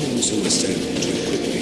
belongs in the stone to me.